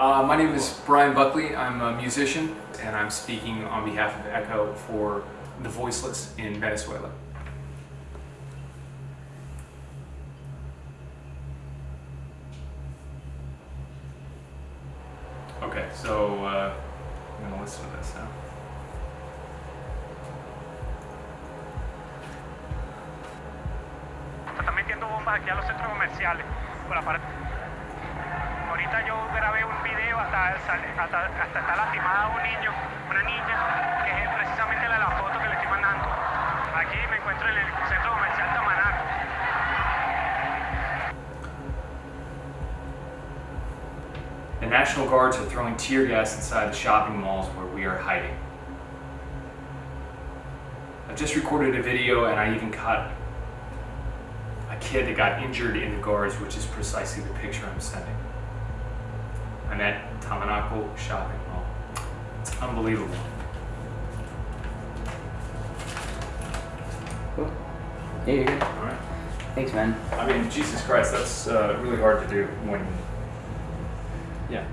Uh, my name is Brian Buckley. I'm a musician and I'm speaking on behalf of ECHO for the voiceless in Venezuela. Okay, so uh, I'm going to listen to this now. Están metiendo bombas aquí a los centros comerciales. Por la parte. Ahorita yo grabé hasta, hasta, está lastimada un niño, una niña, que es precisamente la, la foto que le estoy mandando. Aquí me encuentro en el centro comercial. The National Guards are throwing tear gas inside the shopping malls where we are hiding. I've just recorded a video and I even caught a kid that got injured in the guards, which is precisely the picture I'm sending. I'm at Tamanaco Shopping Mall. It's unbelievable. Cool. Yeah, you're good. All right. Thanks, man. I mean, Jesus Christ, that's uh, really hard to do when. Yeah.